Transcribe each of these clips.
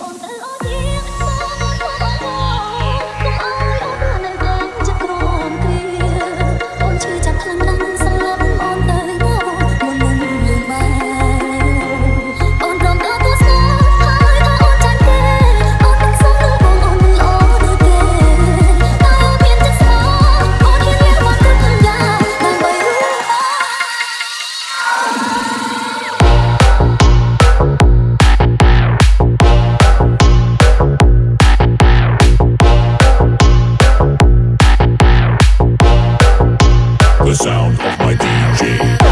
on the line. the sound of my DJ.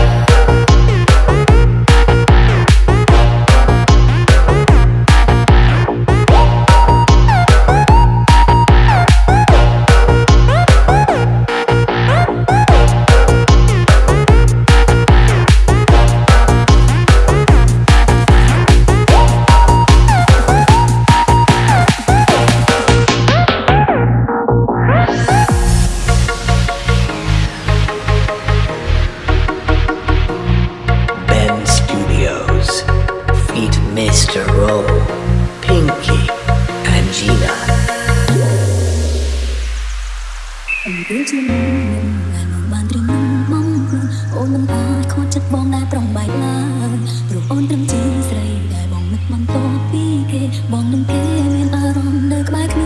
ពេលជាមនុស្សណានបានត្រឹមបងខ្លួនអូនមិនអាចខត់ចិត្តបងដែរប្រងបែកឡើយព្រោះអូនត្រឹមជាស្រីដែលបងមិនបានតពីគេបងនឹងគេមានអារម្មណ៍នៅក្បែរគ្នា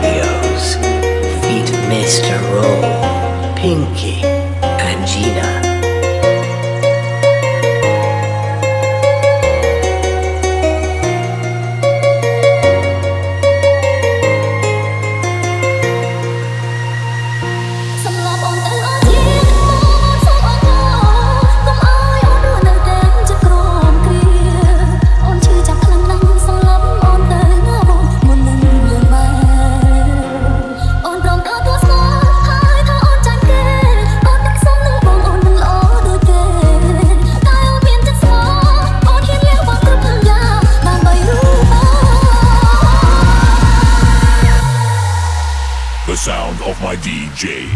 Studios, feat Mr. Roll, Pinky. DJ.